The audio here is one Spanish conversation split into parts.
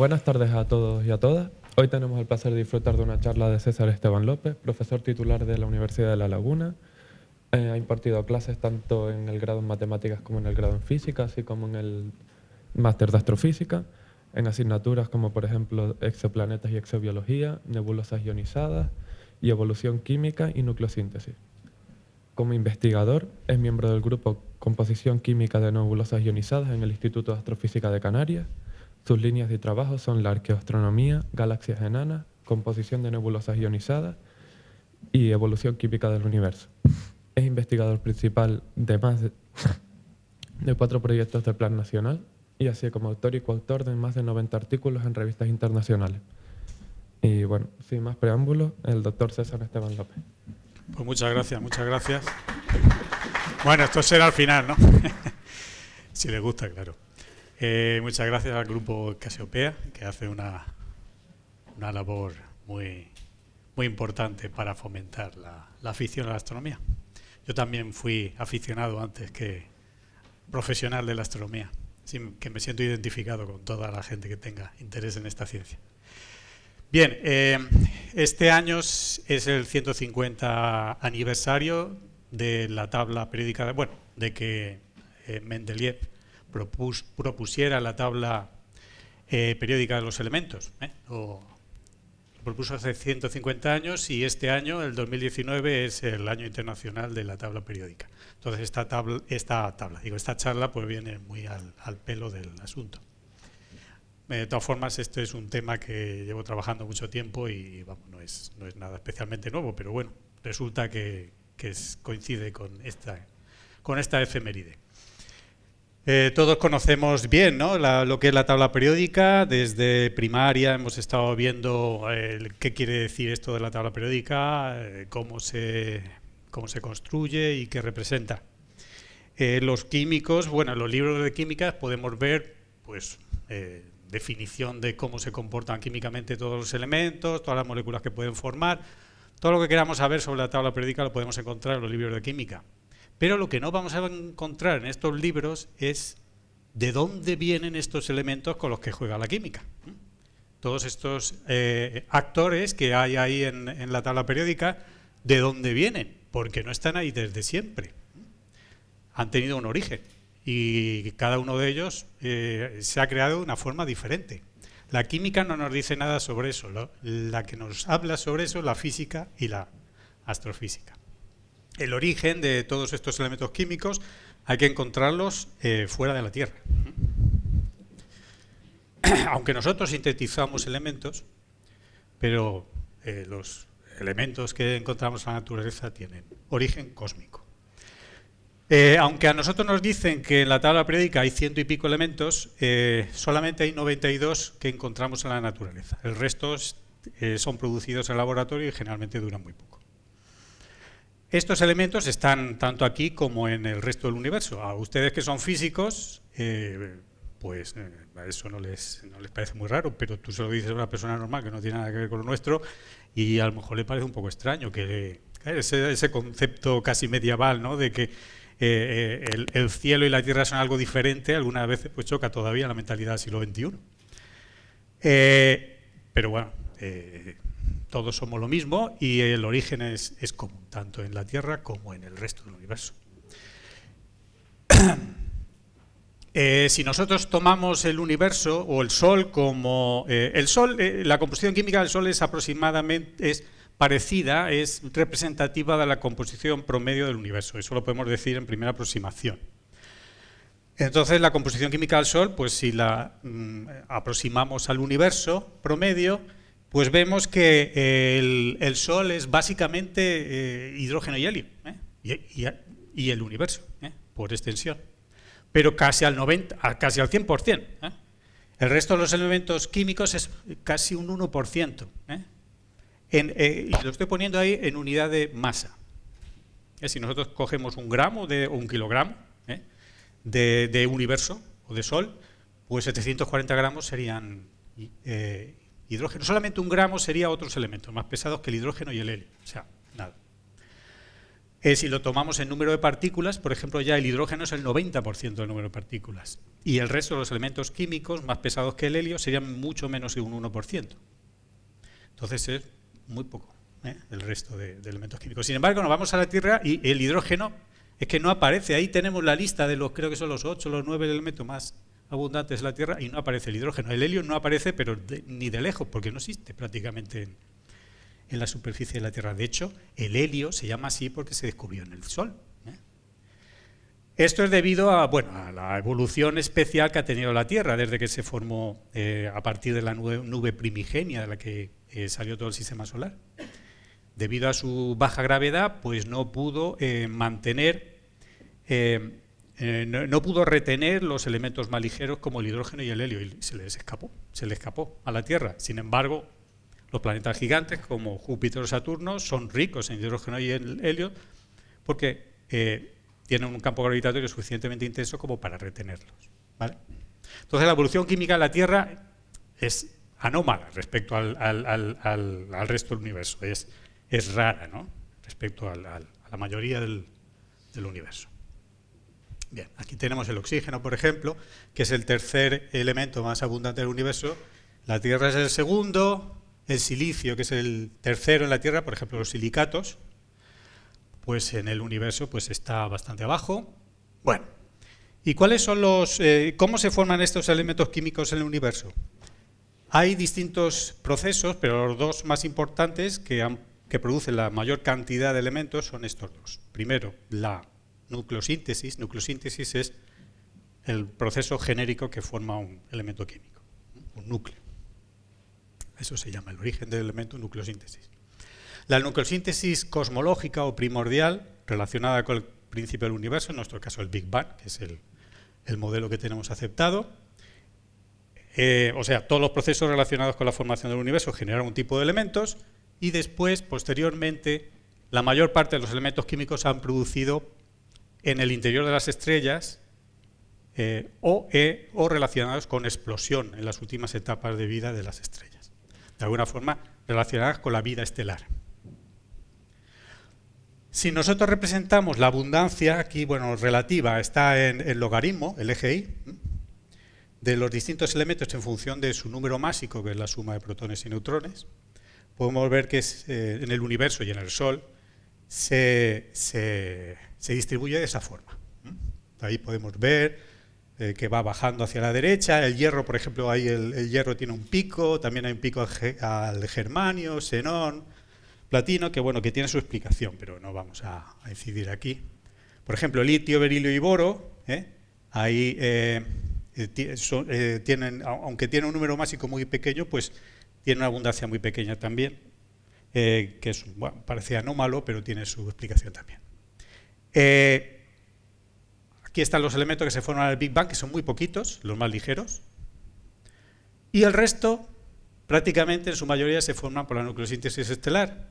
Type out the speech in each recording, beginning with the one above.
buenas tardes a todos y a todas. Hoy tenemos el placer de disfrutar de una charla de César Esteban López, profesor titular de la Universidad de La Laguna. Eh, ha impartido clases tanto en el grado en matemáticas como en el grado en física, así como en el máster de astrofísica, en asignaturas como por ejemplo exoplanetas y exobiología, nebulosas ionizadas y evolución química y nucleosíntesis. Como investigador, es miembro del grupo Composición Química de Nebulosas Ionizadas en el Instituto de Astrofísica de Canarias. Sus líneas de trabajo son la arqueoastronomía, galaxias enanas, composición de nebulosas ionizadas y evolución química del universo. Es investigador principal de más de, de cuatro proyectos del Plan Nacional y así como autor y coautor de más de 90 artículos en revistas internacionales. Y bueno, sin más preámbulos, el doctor César Esteban López. Pues muchas gracias, muchas gracias. Bueno, esto será al final, ¿no? si les gusta, claro. Eh, muchas gracias al grupo Casiopea, que hace una, una labor muy, muy importante para fomentar la, la afición a la astronomía. Yo también fui aficionado antes que profesional de la astronomía, que me siento identificado con toda la gente que tenga interés en esta ciencia. Bien, eh, este año es el 150 aniversario de la tabla periódica, de, bueno, de que eh, Mendeleev propusiera la tabla eh, periódica de los elementos. lo propuso hace 150 años y este año, el 2019, es el año internacional de la tabla periódica. Entonces esta tabla, esta tabla, digo, esta charla pues viene muy al pelo del asunto. De todas formas, este es un tema que llevo trabajando mucho tiempo y vamos, no, es, no es nada especialmente nuevo, pero bueno, resulta que, coincide con esta, con esta efeméride. Eh, todos conocemos bien ¿no? lo que es la tabla periódica, desde primaria hemos estado viendo qué quiere decir esto de la tabla periódica, eh, cómo, se, cómo se construye y qué representa. Eh, los químicos, bueno, en los libros de química podemos ver pues, definición de cómo se comportan químicamente todos los elementos, todas las moléculas que pueden formar. Todo lo que queramos saber sobre la tabla periódica lo podemos encontrar en los libros de química. Pero lo que no vamos a encontrar en estos libros es de dónde vienen estos elementos con los que juega la química. Todos estos eh, actores que hay ahí en, la tabla periódica, ¿de dónde vienen? Porque no están ahí desde siempre. Han tenido un origen y cada uno de ellos eh, se ha creado de una forma diferente. La química no nos dice nada sobre eso, la que nos habla sobre eso es la física y la astrofísica. El origen de todos estos elementos químicos hay que encontrarlos eh, fuera de la Tierra. Aunque nosotros sintetizamos elementos, pero eh, los elementos que encontramos en la naturaleza tienen origen cósmico. Eh, aunque a nosotros nos dicen que en la tabla periódica hay ciento y pico elementos, solamente hay 92 que encontramos en la naturaleza. El resto son producidos en laboratorio y generalmente duran muy poco. Estos elementos están tanto aquí como en el resto del universo. A ustedes que son físicos, pues eso no les, no les parece muy raro, pero tú se lo dices a una persona normal que no tiene nada que ver con lo nuestro y a lo mejor le parece un poco extraño que ese, concepto casi medieval ¿no? de que eh, eh, el, cielo y la tierra son algo diferente, algunas veces pues choca todavía la mentalidad del siglo XXI. Eh, pero bueno, todos somos lo mismo y el origen es, común, tanto en la Tierra como en el resto del universo. si nosotros tomamos el universo o el Sol como... el Sol, la composición química del Sol es aproximadamente... Es, parecida es representativa de la composición promedio del universo. Eso lo podemos decir en primera aproximación. Entonces, la composición química del Sol, pues si la mm, aproximamos al universo promedio, pues vemos que el, Sol es básicamente eh, hidrógeno y helio, ¿eh? y, el universo, ¿eh? por extensión. Pero casi al, 90, casi al 100%. El resto de los elementos químicos es casi un 1%. Eh, y lo estoy poniendo ahí en unidad de masa. Si nosotros cogemos un gramo de, o un kilogramo ¿eh? de, universo o de sol, pues 740 gramos serían eh, hidrógeno. Solamente un gramo sería otros elementos más pesados que el hidrógeno y el helio. O sea, nada. Eh, si lo tomamos en número de partículas, por ejemplo, ya el hidrógeno es el 90% del número de partículas. Y el resto de los elementos químicos, más pesados que el helio, serían mucho menos que un 1%. Entonces es muy poco ¿eh? el resto de, elementos químicos. Sin embargo, nos vamos a la Tierra y el hidrógeno es que no aparece. Ahí tenemos la lista de los, creo que son los 8 los 9 elementos más abundantes de la Tierra y no aparece el hidrógeno. El helio no aparece, pero ni de lejos, porque no existe prácticamente en, en la superficie de la Tierra. De hecho, el helio se llama así porque se descubrió en el Sol. ¿eh? Esto es debido a, bueno, a la evolución especial que ha tenido la Tierra desde que se formó eh, a partir de la nube, primigenia de la que eh, salió todo el sistema solar. Debido a su baja gravedad, pues no pudo mantener, no, no, pudo retener los elementos más ligeros como el hidrógeno y el helio, y se les escapó, se le escapó a la Tierra. Sin embargo, los planetas gigantes como Júpiter o Saturno son ricos en hidrógeno y en helio porque eh, tienen un campo gravitatorio suficientemente intenso como para retenerlos. Entonces la evolución química de la Tierra es anómala respecto al, resto del universo, es, rara ¿no? respecto a la mayoría del universo. Bien, aquí tenemos el oxígeno, por ejemplo, que es el tercer elemento más abundante del universo. La Tierra es el segundo, el silicio, que es el tercero en la Tierra, por ejemplo los silicatos, pues en el universo pues está bastante abajo. Bueno, ¿y cuáles son los, eh, cómo se forman estos elementos químicos en el universo? Hay distintos procesos, pero los dos más importantes que, que producen la mayor cantidad de elementos son estos dos. Primero, la nucleosíntesis. Nucleosíntesis es el proceso genérico que forma un elemento químico, un núcleo. Eso se llama el origen del elemento nucleosíntesis. La nucleosíntesis cosmológica o primordial, relacionada con el principio del universo, en nuestro caso el Big Bang, que es el, modelo que tenemos aceptado. Eh, o sea, todos los procesos relacionados con la formación del universo generan un tipo de elementos y después, posteriormente, la mayor parte de los elementos químicos han producido en el interior de las estrellas eh, o, eh, relacionados con explosión en las últimas etapas de vida de las estrellas de alguna forma relacionadas con la vida estelar. Si nosotros representamos la abundancia, aquí, bueno, relativa, está en el logaritmo, el y, de los distintos elementos en función de su número másico, que es la suma de protones y neutrones, podemos ver que eh, en el universo y en el Sol se, se distribuye de esa forma. Ahí podemos ver eh, que va bajando hacia la derecha. El hierro, por ejemplo, ahí el, hierro tiene un pico, también hay un pico al, germanio, xenón, platino, que bueno, que tiene su explicación, pero no vamos a, incidir aquí. Por ejemplo, litio, berilio y boro, ¿eh? ahí eh, tienen, aunque tiene un número másico muy pequeño, pues tiene una abundancia muy pequeña también, que es, parece anómalo, pero tiene su explicación también. Aquí están los elementos que se forman en el Big Bang, que son muy poquitos, los más ligeros. Y el resto, prácticamente en su mayoría, se forman por la nucleosíntesis estelar.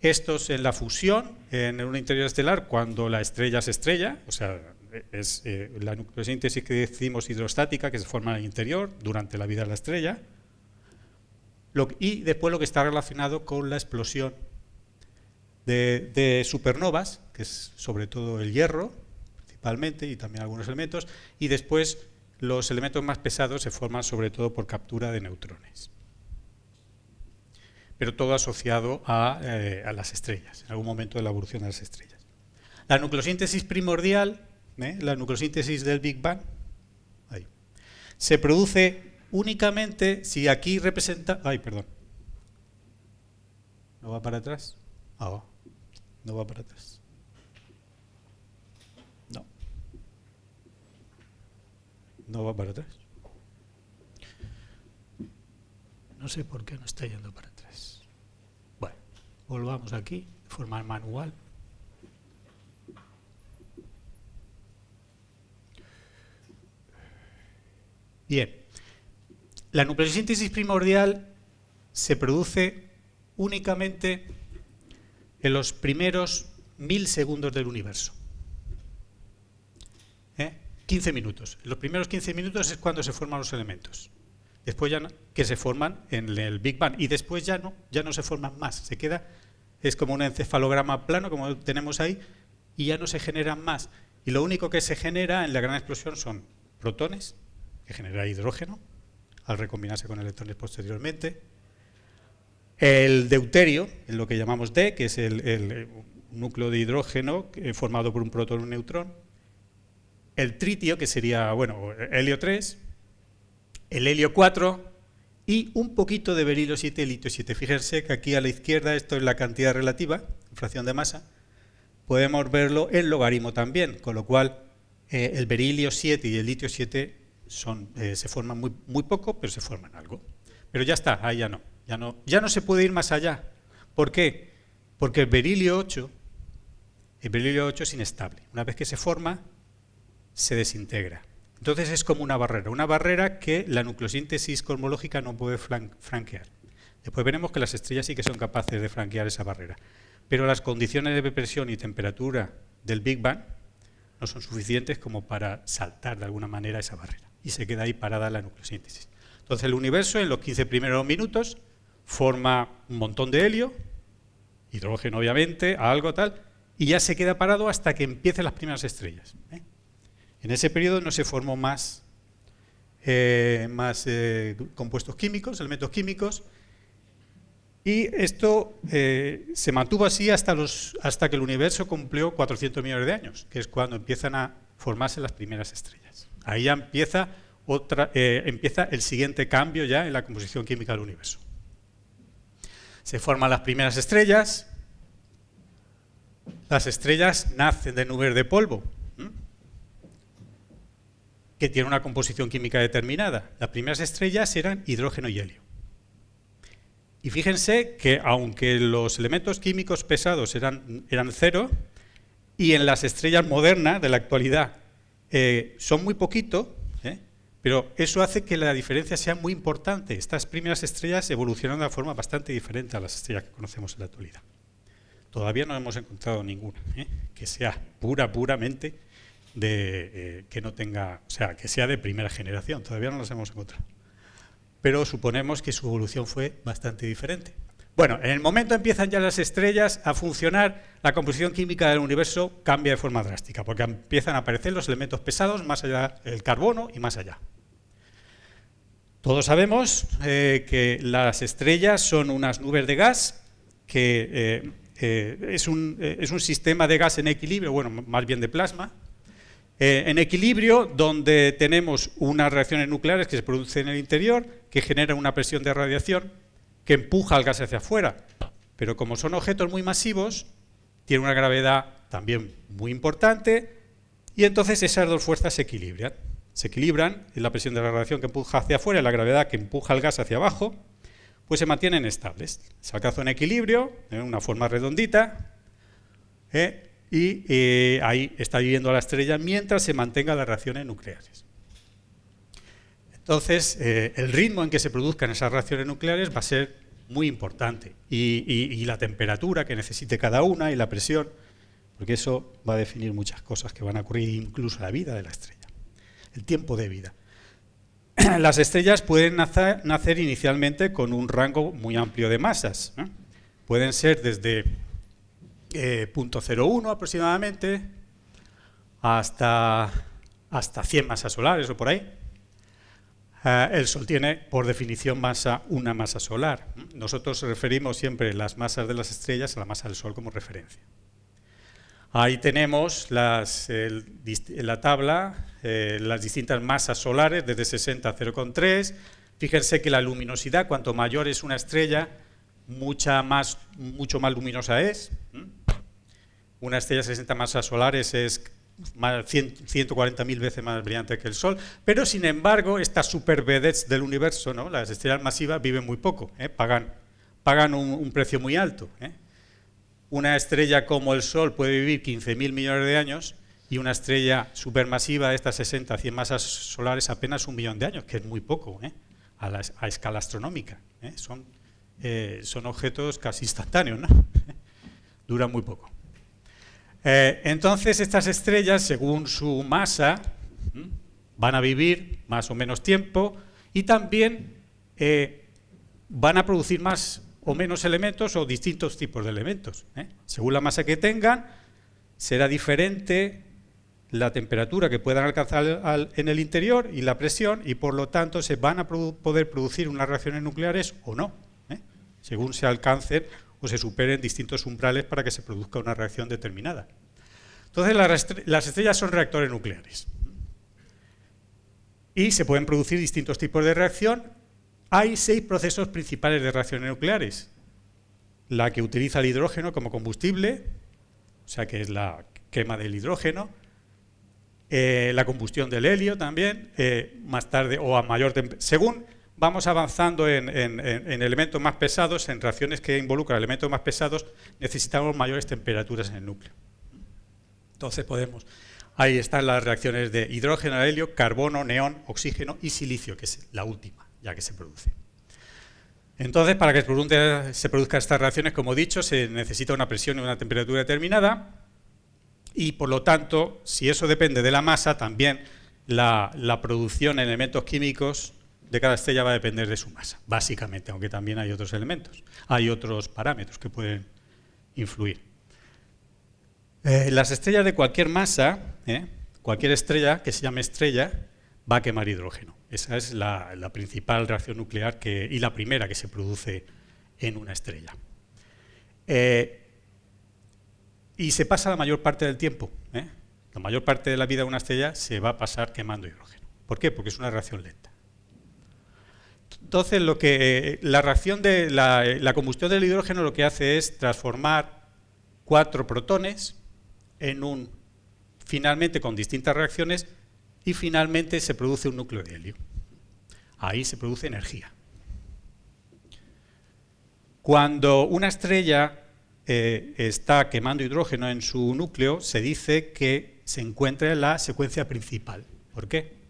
Estos en la fusión, en un interior estelar, cuando la estrella se estrella, o sea, es eh, la nucleosíntesis que decimos hidrostática, que se forma en el interior durante la vida de la estrella. y después lo que está relacionado con la explosión de supernovas, que es sobre todo el hierro, y también algunos elementos, y después los elementos más pesados se forman sobre todo por captura de neutrones. Pero todo asociado a, eh, las estrellas, en algún momento de la evolución de las estrellas. La nucleosíntesis primordial, ¿eh? la nucleosíntesis del Big Bang, se produce únicamente si aquí representa... Ay, perdón. ¿No va para atrás? Ah, no va para atrás. no va para atrás. No sé por qué no está yendo para atrás. Bueno, volvamos aquí de forma manual. Bien, la nucleosíntesis primordial se produce únicamente en los primeros mil segundos del universo. 15 minutos. Los primeros 15 minutos es cuando se forman los elementos. Después ya no, que se forman en el Big Bang y después ya no, ya no se forman más. Se queda, es como un encefalograma plano como tenemos ahí, y ya no se generan más. Y lo único que se genera en la gran explosión son protones, que genera hidrógeno, al recombinarse con electrones posteriormente. El deuterio, lo que llamamos D, que es el, núcleo de hidrógeno formado por un protón y un neutrón. El tritio, que sería, bueno, helio 3. El helio 4, y un poquito de berilio 7 y litio 7. Fíjense que aquí a la izquierda esto es la cantidad relativa, fracción de masa. Podemos verlo en logaritmo también, con lo cual eh, el berilio 7 y el litio 7 son, eh, se forman muy, muy poco, pero se forman algo. Pero ya está, ahí ya no, ya no. Se puede ir más allá. ¿Por qué? Porque el berilio 8, el berilio 8 es inestable. Una vez que se forma, se desintegra. Entonces es como una barrera, una barrera que la nucleosíntesis cosmológica no puede franquear. Después veremos que las estrellas sí que son capaces de franquear esa barrera. Pero las condiciones de presión y temperatura del Big Bang no son suficientes como para saltar de alguna manera esa barrera. Y se queda ahí parada la nucleosíntesis. Entonces el universo en los 15 primeros minutos forma un montón de helio, hidrógeno obviamente, algo tal, y ya se queda parado hasta que empiecen las primeras estrellas. ¿eh? En ese periodo no se formó más, eh, eh, compuestos químicos, elementos químicos, y esto se mantuvo así hasta que el universo cumplió 400 millones de años, que es cuando empiezan a formarse las primeras estrellas. Ahí ya empieza, otra, empieza el siguiente cambio ya en la composición química del universo. Se forman las primeras estrellas, las estrellas nacen de nubes de polvo, que tiene una composición química determinada. Las primeras estrellas eran hidrógeno y helio. Y fíjense que aunque los elementos químicos pesados eran, eran cero, y en las estrellas modernas de la actualidad eh, son muy poquito. Pero eso hace que la diferencia sea muy importante. Estas primeras estrellas evolucionan de una forma bastante diferente a las estrellas que conocemos en la actualidad. Todavía no hemos encontrado ninguna ¿eh? que sea pura, puramente de eh, que no tenga, o sea, que sea de primera generación, todavía no las hemos encontrado. Pero suponemos que su evolución fue bastante diferente. Bueno, en el momento empiezan ya las estrellas a funcionar, la composición química del universo cambia de forma drástica, porque empiezan a aparecer los elementos pesados, más allá del carbono y más allá. Todos sabemos eh, que las estrellas son unas nubes de gas, que eh, es, un, es un sistema de gas en equilibrio, bueno, más bien de plasma, eh, en equilibrio, donde tenemos unas reacciones nucleares que se producen en el interior, que generan una presión de radiación que empuja al gas hacia afuera. Pero como son objetos muy masivos, tienen una gravedad también muy importante, y entonces esas dos fuerzas se equilibran. Se equilibran, la presión de la radiación que empuja hacia afuera y la gravedad que empuja el gas hacia abajo, pues se mantienen estables. Se alcanza un equilibrio, en una forma redondita, ¿eh? y eh, ahí está viviendo la estrella mientras se mantengan las reacciones nucleares. Entonces, eh, el ritmo en que se produzcan esas reacciones nucleares va a ser muy importante y, la temperatura que necesite cada una y la presión, porque eso va a definir muchas cosas que van a ocurrir, incluso la vida de la estrella, el tiempo de vida. Las estrellas pueden nacer, inicialmente con un rango muy amplio de masas. Pueden ser desde eh, 0.01 aproximadamente, hasta, hasta 100 masas solares o por ahí. Eh, el Sol tiene, por definición, masa, una masa solar. Nosotros referimos siempre las masas de las estrellas a la masa del Sol como referencia. Ahí tenemos las, la tabla eh, las distintas masas solares, desde 60 a 0,3. Fíjense que la luminosidad, cuanto mayor es una estrella, mucha más, mucho más luminosa es. Una estrella de 60 masas solares es 140.000 veces más brillante que el Sol, pero sin embargo estas super vedettes del universo, ¿no? las estrellas masivas viven muy poco, ¿eh? pagan, un, precio muy alto. ¿eh? Una estrella como el Sol puede vivir 15.000 millones de años y una estrella supermasiva de estas 60, 100 masas solares apenas un millón de años, que es muy poco ¿eh? a, la, a, escala astronómica. Son, son objetos casi instantáneos, ¿no? duran muy poco. Eh, entonces estas estrellas, según su masa, van a vivir más o menos tiempo y también eh, van a producir más o menos elementos o distintos tipos de elementos. ¿eh? Según la masa que tengan, será diferente la temperatura que puedan alcanzar en el interior y la presión, y por lo tanto se van a poder producir unas reacciones nucleares o no, según se alcancen o se superen distintos umbrales para que se produzca una reacción determinada. Entonces las estrellas son reactores nucleares. Y se pueden producir distintos tipos de reacción. Hay seis procesos principales de reacciones nucleares. La que utiliza el hidrógeno como combustible, o sea que es la quema del hidrógeno, eh, la combustión del helio también, eh, más tarde o a mayor según vamos avanzando en, elementos más pesados, en reacciones que involucran elementos más pesados, necesitamos mayores temperaturas en el núcleo. Entonces podemos, ahí están las reacciones de hidrógeno, helio, carbono, neón, oxígeno y silicio, que es la última, ya que se produce. Entonces, para que se produzcan estas reacciones, como he dicho, se necesita una presión y una temperatura determinada, y por lo tanto, si eso depende de la masa, también la, producción en elementos químicos de cada estrella va a depender de su masa, básicamente, aunque también hay otros elementos, hay otros parámetros que pueden influir. Eh, las estrellas de cualquier masa, eh, cualquier estrella que se llame estrella, va a quemar hidrógeno. Esa es la, principal reacción nuclear y la primera que se produce en una estrella. Eh, y se pasa la mayor parte del tiempo. La mayor parte de la vida de una estrella se va a pasar quemando hidrógeno. ¿Por qué? Porque es una reacción lenta. Entonces, lo que, la reacción de la, combustión del hidrógeno lo que hace es transformar cuatro protones en un, finalmente con distintas reacciones, y finalmente se produce un núcleo de helio. Ahí se produce energía. Cuando una estrella eh, está quemando hidrógeno en su núcleo, se dice que se encuentra en la secuencia principal. ¿Por qué?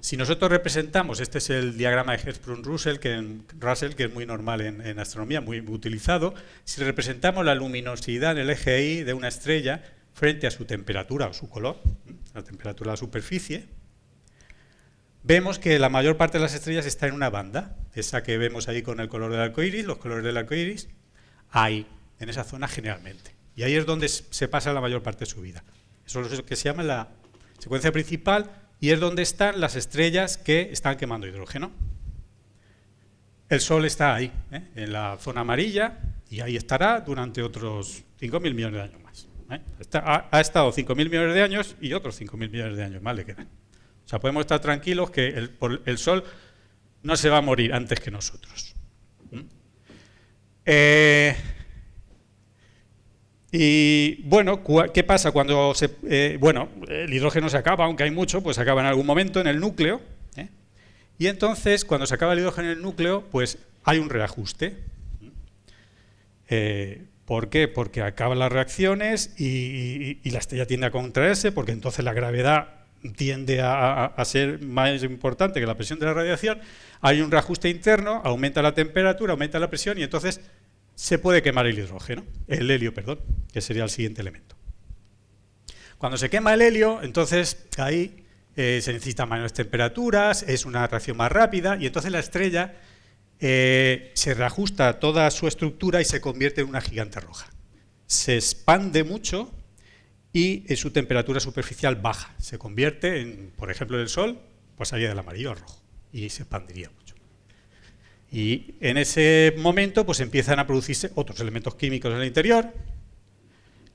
Si nosotros representamos, este es el diagrama de Hertzsprung-Russell, que, Russell, que es muy normal en, astronomía, muy utilizado, si representamos la luminosidad en el eje Y de una estrella frente a su temperatura o su color, la temperatura de la superficie, vemos que la mayor parte de las estrellas está en una banda, esa que vemos ahí con el color del arco iris, los colores del arco iris, hay en esa zona generalmente. Y ahí es donde se pasa la mayor parte de su vida. Eso es lo que se llama la secuencia principal y es donde están las estrellas que están quemando hidrógeno. El Sol está ahí, ¿eh? en la zona amarilla, y ahí estará durante otros 5.000 millones de años más. ¿eh? ha, estado 5.000 millones de años y otros 5.000 millones de años más le quedan. O sea, podemos estar tranquilos que el, Sol no se va a morir antes que nosotros. Eh, y bueno, ¿qué pasa cuando se, eh, bueno, el hidrógeno se acaba, aunque hay mucho, pues se acaba en algún momento en el núcleo. ¿eh? Y entonces, cuando se acaba el hidrógeno en el núcleo, pues hay un reajuste. Eh, ¿Por qué? Porque acaban las reacciones y, la estrella tiende a contraerse, porque entonces la gravedad tiende a, a, ser más importante que la presión de la radiación. Hay un reajuste interno, aumenta la temperatura, aumenta la presión y entonces se puede quemar el hidrógeno, el helio, perdón, que sería el siguiente elemento. Cuando se quema el helio, entonces ahí eh, se necesitan mayores temperaturas, es una reacción más rápida y entonces la estrella eh, se reajusta toda su estructura y se convierte en una gigante roja. Se expande mucho y en su temperatura superficial baja. Se convierte en, por ejemplo, el Sol, pasaría del amarillo al rojo y se expandiría. Y en ese momento pues empiezan a producirse otros elementos químicos en el interior.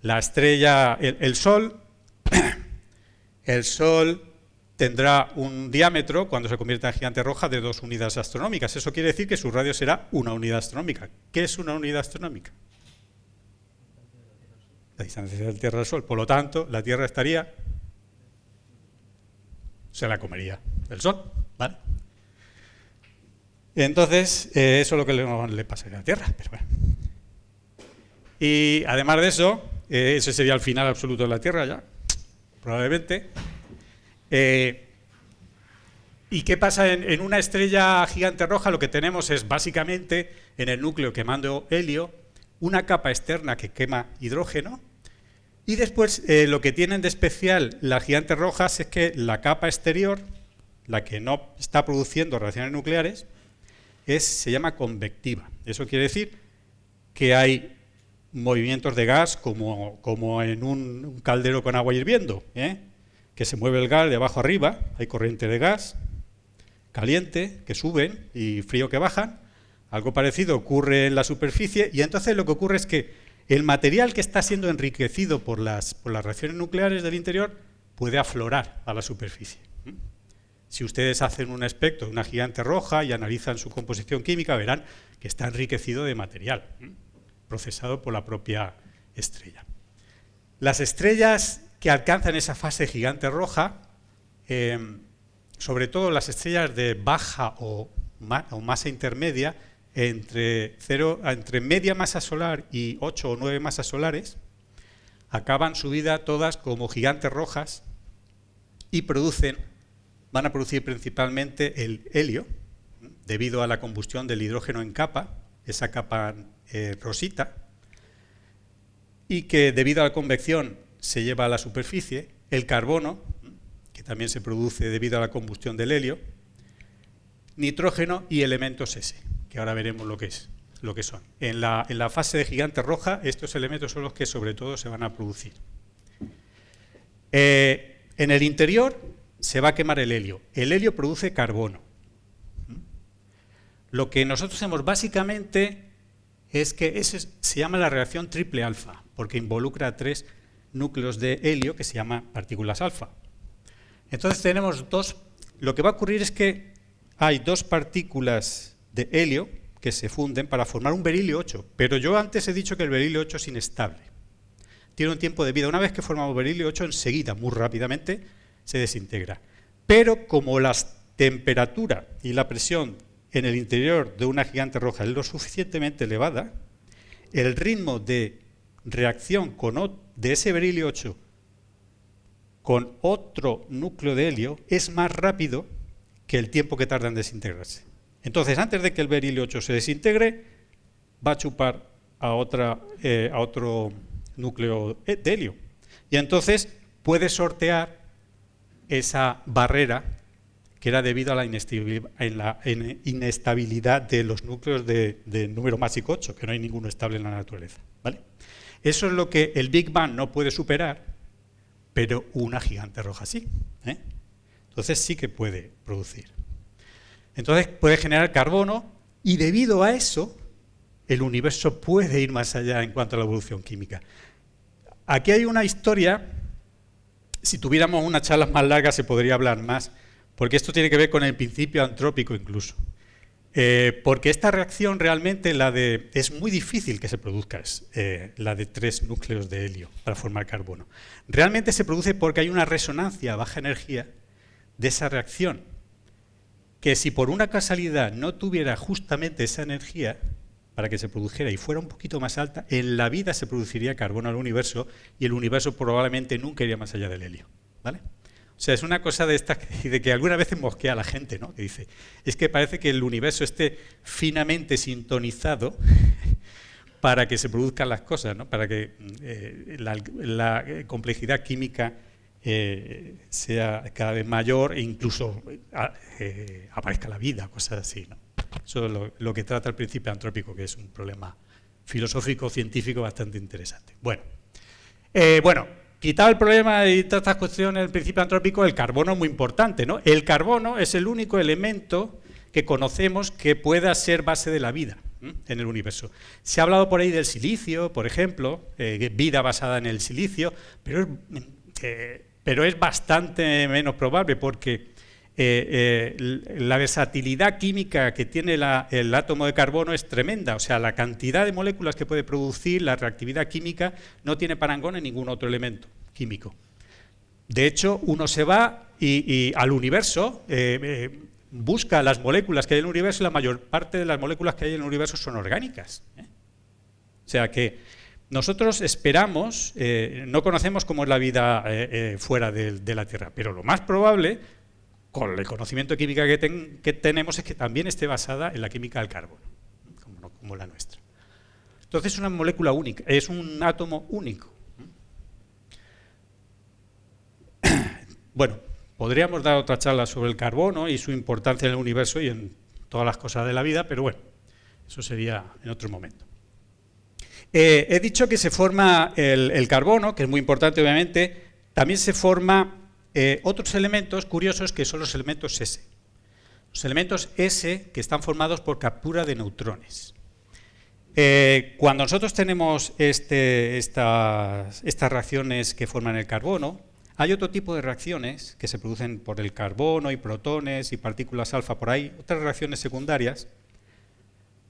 La estrella, el, Sol, el Sol tendrá un diámetro, cuando se convierta en gigante roja, de dos unidades astronómicas. Eso quiere decir que su radio será una unidad astronómica. ¿Qué es una unidad astronómica? La distancia de la Tierra al Sol. Por lo tanto, la Tierra estaría... Se la comería el Sol. ¿vale? Entonces, eh, eso es lo que le, pasa a la Tierra. Y además de eso, eh, ese sería el final absoluto de la Tierra ya, probablemente. Eh, ¿Y qué pasa en, una estrella gigante roja? Lo que tenemos es básicamente en el núcleo quemando helio, una capa externa que quema hidrógeno, y después lo que tienen de especial las gigantes rojas es que la capa exterior, la que no está produciendo reacciones nucleares, se llama convectiva. Eso quiere decir que hay movimientos de gas como, como en un, caldero con agua hirviendo, ¿eh? que se mueve el gas de abajo arriba, hay corriente de gas caliente que suben y frío que bajan. Algo parecido ocurre en la superficie y entonces lo que ocurre es que el material que está siendo enriquecido por las, por las reacciones nucleares del interior puede aflorar a la superficie. Si ustedes hacen un espectro de una gigante roja y analizan su composición química, verán que está enriquecido de material procesado por la propia estrella. Las estrellas que alcanzan esa fase gigante roja, em, sobre todo las estrellas de baja o, masa intermedia, entre, entre media masa solar y 8 o 9 masas solares, acaban su vida todas como gigantes rojas y producen van a producir principalmente el helio, debido a la combustión del hidrógeno en capa, esa capa eh, rosita, y que debido a la convección se lleva a la superficie, el carbono, que también se produce debido a la combustión del helio, nitrógeno y elementos S, que ahora veremos lo que, es, lo que son. En la, en la fase de gigante roja, estos elementos son los que sobre todo se van a producir. Eh, en el interior se va a quemar el helio. El helio produce carbono. Lo que nosotros hacemos básicamente es que se llama la reacción triple alfa, porque involucra tres núcleos de helio que se llaman partículas alfa. Entonces tenemos dos, lo que va a ocurrir es que hay dos partículas de helio que se funden para formar un berilio 8, pero yo antes he dicho que el berilio 8 es inestable. Tiene un tiempo de vida. Una vez que formamos berilio 8, enseguida, muy rápidamente, se desintegra. Pero como la temperatura y la presión en el interior de una gigante roja es lo suficientemente elevada, el ritmo de reacción con, de ese berilio 8 con otro núcleo de helio es más rápido que el tiempo que tarda en desintegrarse. Entonces, antes de que el berilio 8 se desintegre, va a chupar a, otra, eh, a otro núcleo de helio. Y entonces puede sortear esa barrera que era debido a la inestabilidad, de los núcleos de, número másico 8, que no hay ninguno estable en la naturaleza. ¿vale? Eso es lo que el Big Bang no puede superar, pero una gigante roja sí. ¿eh? Entonces sí que puede producir. Entonces puede generar carbono y debido a eso el universo puede ir más allá en cuanto a la evolución química. Aquí hay una historia si tuviéramos una charla más larga se podría hablar más, porque esto tiene que ver con el principio antrópico incluso. Eh, porque esta reacción realmente la de, es muy difícil que se produzca, eh, la de tres núcleos de helio para formar carbono. Realmente se produce porque hay una resonancia a baja energía de esa reacción, que si por una casualidad no tuviera justamente esa energía, para que se produjera y fuera un poquito más alta, en la vida se produciría carbono al universo y el universo probablemente nunca iría más allá del helio. ¿vale? O sea, es una cosa de esta de que alguna vez mosquea a la gente, ¿no? Que dice, es que parece que el universo esté finamente sintonizado para que se produzcan las cosas, ¿no? Para que eh, la, complejidad química eh, sea cada vez mayor e incluso eh, aparezca la vida, cosas así, ¿no? Eso es lo, que trata el principio antrópico, que es un problema filosófico, científico bastante interesante. Bueno, eh, bueno quitado el problema y todas estas cuestiones del principio antrópico, el carbono es muy importante. ¿no? El carbono es el único elemento que conocemos que pueda ser base de la vida en el universo. Se ha hablado por ahí del silicio, por ejemplo, eh, vida basada en el silicio, pero, eh, pero es bastante menos probable porque eh, eh, la versatilidad química que tiene el átomo de carbono es tremenda, o sea, la cantidad de moléculas que puede producir, la reactividad química, no tiene parangón en ningún otro elemento químico. De hecho, uno se va y, al universo, eh, busca las moléculas que hay en el universo y la mayor parte de las moléculas que hay en el universo son orgánicas. O sea que nosotros esperamos, no conocemos cómo es la vida fuera de, la Tierra, pero lo más probable con el conocimiento de química que, tenemos es que también esté basada en la química del carbono, como, la nuestra. Entonces es una molécula única, es un átomo único. Bueno, podríamos dar otra charla sobre el carbono y su importancia en el universo y en todas las cosas de la vida, pero bueno, eso sería en otro momento. Eh, he dicho que se forma el, carbono, que es muy importante obviamente, también se forma eh, otros elementos curiosos que son los elementos S. Los elementos S que están formados por captura de neutrones. Eh, cuando nosotros tenemos este, estas, reacciones que forman el carbono, hay otro tipo de reacciones que se producen por el carbono y protones y partículas alfa por ahí, otras reacciones secundarias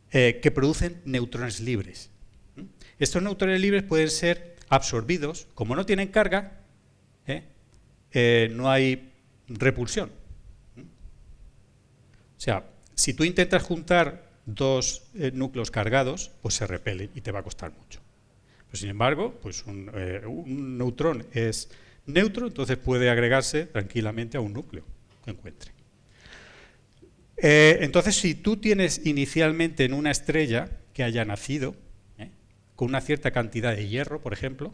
que producen neutrones libres. Estos neutrones libres pueden ser absorbidos, como no tienen carga, ¿eh? Eh, no hay repulsión. O sea, si tú intentas juntar dos eh, núcleos cargados, pues se repelen y te va a costar mucho. Pero sin embargo, pues un, un neutrón es neutro, entonces puede agregarse tranquilamente a un núcleo que encuentre. entonces, si tú tienes inicialmente en una estrella que haya nacido, con una cierta cantidad de hierro, por ejemplo,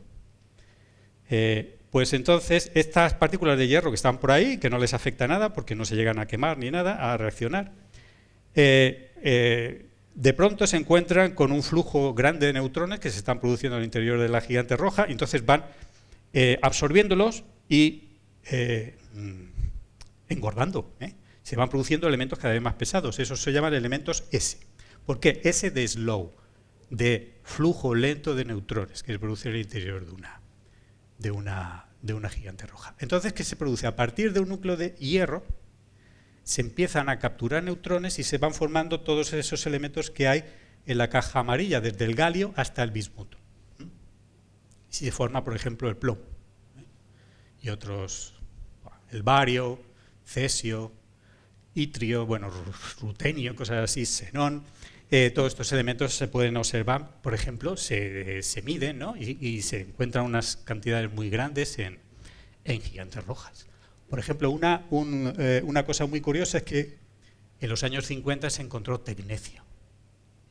eh, pues entonces estas partículas de hierro que están por ahí, que no les afecta nada porque no se llegan a quemar ni nada, a reaccionar, eh, eh, de pronto se encuentran con un flujo grande de neutrones que se están produciendo al interior de la gigante roja, entonces van absorbiéndolos y engordando. Se van produciendo elementos cada vez más pesados, esos se llaman elementos S. ¿Por qué? S de slow de flujo lento de neutrones que se produce en el interior de una, de una, de una gigante roja. Entonces, ¿qué se produce? A partir de un núcleo de hierro se empiezan a capturar neutrones y se van formando todos esos elementos que hay en la caja amarilla, desde el galio hasta el bismuto. Y se forma, por ejemplo, el plomo. ¿eh? Y otros, el bario, cesio, itrio, bueno, rutenio, cosas así, xenón, eh, todos estos elementos se pueden observar, por ejemplo, se, miden y, se encuentran unas cantidades muy grandes en, gigantes rojas. Por ejemplo, una, eh, una cosa muy curiosa es que en los años 50 se encontró tecnecio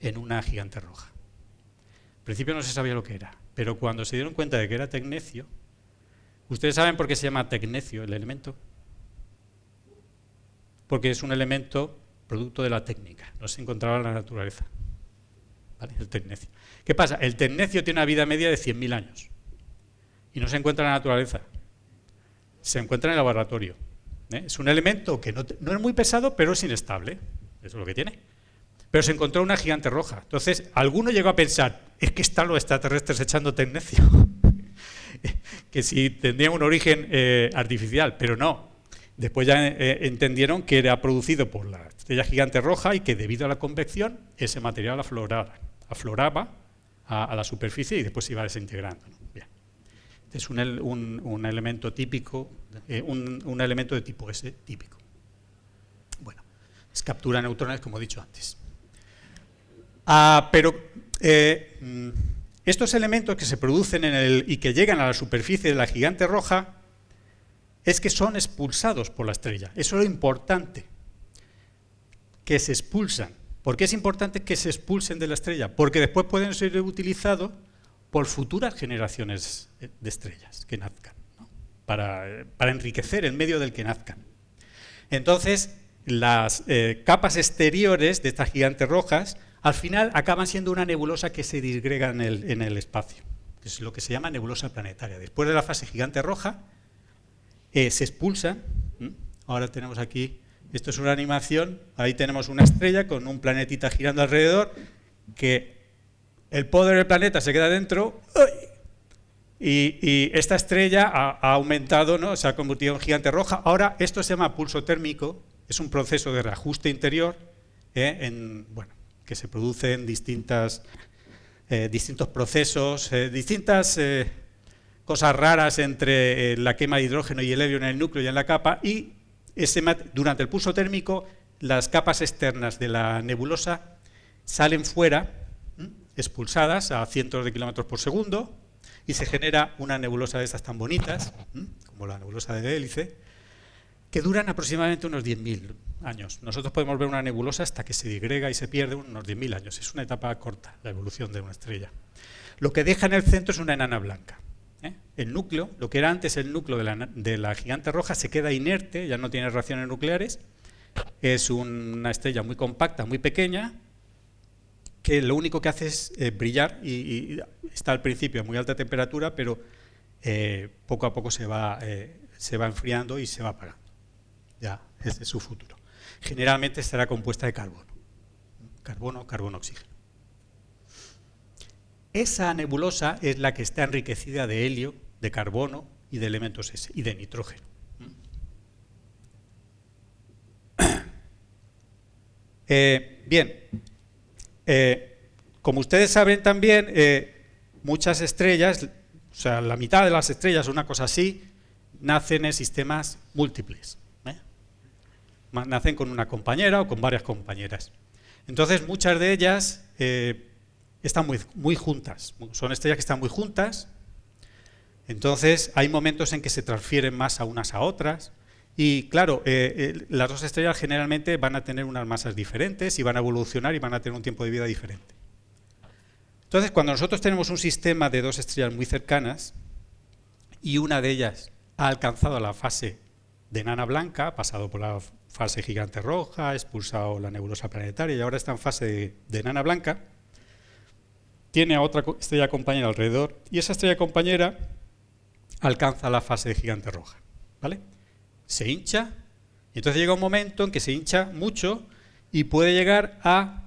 en una gigante roja. Al principio no se sabía lo que era, pero cuando se dieron cuenta de que era tecnecio, ¿ustedes saben por qué se llama tecnecio el elemento? Porque es un elemento producto de la técnica, no se encontraba en la naturaleza. El tecnecio. ¿Qué pasa? El tecnecio tiene una vida media de 100.000 años y no se encuentra en la naturaleza, se encuentra en el laboratorio. ¿eh? Es un elemento que no, es muy pesado, pero es inestable, eso es lo que tiene. Pero se encontró una gigante roja. Entonces, alguno llegó a pensar, es que están los extraterrestres echando tecnecio, que si tendrían un origen eh, artificial, pero no, Después ya eh, entendieron que era producido por la estrella gigante roja y que debido a la convección ese material afloraba, a, la superficie y después se iba desintegrando. Este es un, elemento típico, eh, un, elemento de tipo S típico. Bueno, es captura neutrones como he dicho antes. Ah, pero eh, mm, estos elementos que se producen en el, y que llegan a la superficie de la gigante roja es que son expulsados por la estrella. Eso es lo importante, que se expulsan. ¿Por qué es importante que se expulsen de la estrella? Porque después pueden ser utilizados por futuras generaciones de estrellas que nazcan, para, enriquecer el medio del que nazcan. Entonces, las eh, capas exteriores de estas gigantes rojas al final acaban siendo una nebulosa que se disgrega en el, en el espacio, es lo que se llama nebulosa planetaria. Después de la fase gigante roja, eh, se expulsa. Ahora tenemos aquí, esto es una animación, ahí tenemos una estrella con un planetita girando alrededor, que el poder del planeta se queda dentro, y, esta estrella ha, aumentado, ¿no? se ha convertido en gigante roja. Ahora esto se llama pulso térmico, es un proceso de reajuste interior, ¿eh? en, bueno, que se produce en distintas, eh, distintos procesos, distintas cosas raras entre eh, la quema de hidrógeno y el helio en el núcleo y en la capa, y durante el pulso térmico las capas externas de la nebulosa salen fuera, expulsadas a cientos de kilómetros por segundo, y se genera una nebulosa de estas tan bonitas, como la nebulosa de hélice, que duran aproximadamente unos 10.000 años. Nosotros podemos ver una nebulosa hasta que se digrega y se pierde unos 10.000 años. Es una etapa corta, la evolución de una estrella. Lo que deja en el centro es una enana blanca. ¿Eh? El núcleo, lo que era antes el núcleo de la, gigante roja, se queda inerte, ya no tiene reacciones nucleares, es una estrella muy compacta, muy pequeña, que lo único que hace es eh, brillar y, está al principio a muy alta temperatura, pero eh, poco a poco se va, se va enfriando y se va apagando. Ya, ese es su futuro. Generalmente estará compuesta de carbono. Carbono, carbono, oxígeno. Esa nebulosa es la que está enriquecida de helio, de carbono y de elementos y de nitrógeno. Eh, bien, eh, como ustedes saben también, eh, muchas estrellas, o sea, la mitad de las estrellas, una cosa así, nacen en sistemas múltiples. Nacen con una compañera o con varias compañeras. Entonces, muchas de ellas están muy, muy juntas. Son estrellas que están muy juntas. Entonces, hay momentos en que se transfieren más a unas a otras. Y claro, eh, las dos estrellas generalmente van a tener unas masas diferentes y van a evolucionar y van a tener un tiempo de vida diferente. Entonces, cuando nosotros tenemos un sistema de dos estrellas muy cercanas y una de ellas ha alcanzado la fase de nana blanca, ha pasado por la fase gigante roja, ha expulsado la nebulosa planetaria y ahora está en fase de, de nana blanca, tiene a otra estrella compañera alrededor y esa estrella compañera alcanza la fase de gigante roja. ¿vale? se hincha, y entonces llega un momento en que se hincha mucho y puede llegar a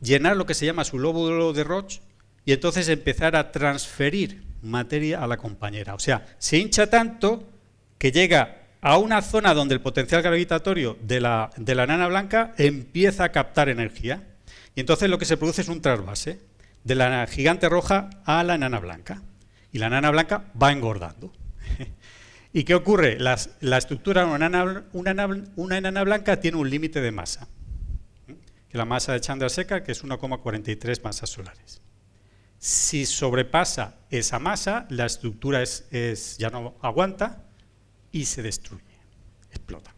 llenar lo que se llama su lóbulo de Roche y entonces empezar a transferir materia a la compañera. O sea, se hincha tanto que llega a una zona donde el potencial gravitatorio de la, de la nana blanca empieza a captar energía. Y entonces lo que se produce es un trasvase de la gigante roja a la nana blanca. Y la nana blanca va engordando. ¿Y qué ocurre? la estructura de una enana, blanca tiene un límite de masa. la masa de Chandrasekhar, que es 1,43 masas solares. Si sobrepasa esa masa, la estructura es, ya no aguanta y se destruye, explota.